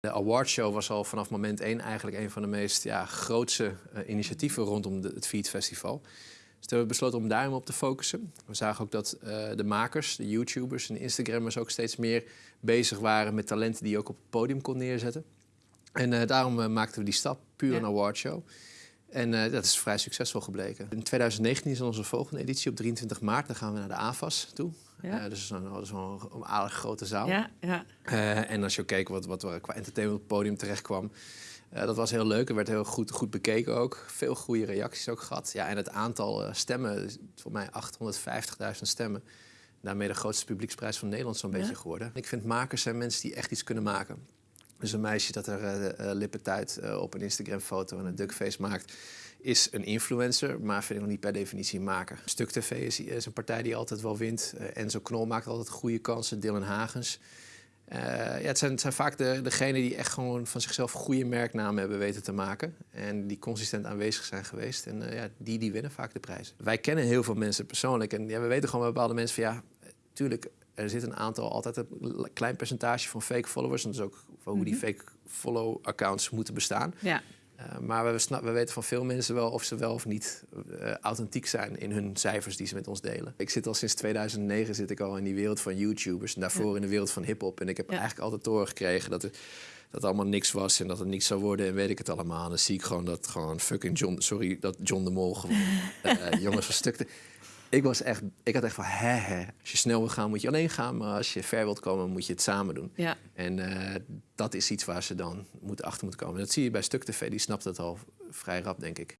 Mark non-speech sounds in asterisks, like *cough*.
De awardshow was al vanaf moment één eigenlijk een van de meest ja, grootste uh, initiatieven rondom de, het Feed Festival. Dus we hebben besloten om daarom op te focussen. We zagen ook dat uh, de makers, de YouTubers en de Instagrammers ook steeds meer bezig waren met talenten die je ook op het podium kon neerzetten. En uh, daarom maakten we die stap, puur ja. een awardshow. En uh, dat is vrij succesvol gebleken. In 2019 is onze volgende editie op 23 maart. Dan gaan we naar de AFAS toe. Ja. Uh, dus dat is wel een aardig grote zaal. Ja, ja. Uh, en als je keek wat, wat qua entertainment op het podium terecht kwam... dat was heel leuk. Er werd heel goed, goed bekeken ook. Veel goede reacties ook gehad. Ja, en het aantal stemmen, voor mij 850.000 stemmen. Daarmee de grootste publieksprijs van Nederland zo'n beetje geworden. Ik vind makers zijn mensen die echt iets kunnen maken. Dus een meisje dat er uh, lippentuit uh, op een Instagram-foto en een duckface maakt, is een influencer, maar vind ik nog niet per definitie een maker. Stuk TV is, een partij die altijd wel wint. Enzo Knol maakt altijd goede kansen, Dylan Hagens. ja, het, zijn, het zijn vaak de, degenen die echt gewoon van zichzelf goede merknamen hebben weten te maken. En die consistent aanwezig zijn geweest. En ja, die, die winnen vaak de prijzen. Wij kennen heel veel mensen persoonlijk. En ja, we weten gewoon bij bepaalde mensen van ja, tuurlijk, er zit een aantal, altijd een klein percentage van fake followers. En dat is ook hoe mm -hmm. die fake follow-accounts moeten bestaan. Ja. Uh, maar we, we, weten van veel mensen wel of ze wel of niet uh, authentiek zijn in hun cijfers die ze met ons delen. Ik zit al sinds 2009 zit ik al in die wereld van YouTubers en daarvoor ja. in de wereld van hip-hop. En ik heb ja. eigenlijk altijd doorgekregen dat er dat allemaal niks was en dat het niks zou worden en weet ik het allemaal. En dan zie ik gewoon dat gewoon fucking John, sorry, dat John de Mol gewoon uh, *laughs* jongens van stukte ik, was echt, ik had echt van, hè, hè. Als je snel wil gaan, moet je alleen gaan. Maar als je ver wilt komen, moet je het samen doen. Ja. En uh, dat is iets waar ze dan moeten achter moeten komen. Dat zie je bij Stuk TV, die snapt dat al vrij rap, denk ik.